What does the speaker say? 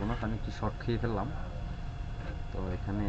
আমি একটু শর্ট খেয়ে ফেললাম। তো এখানে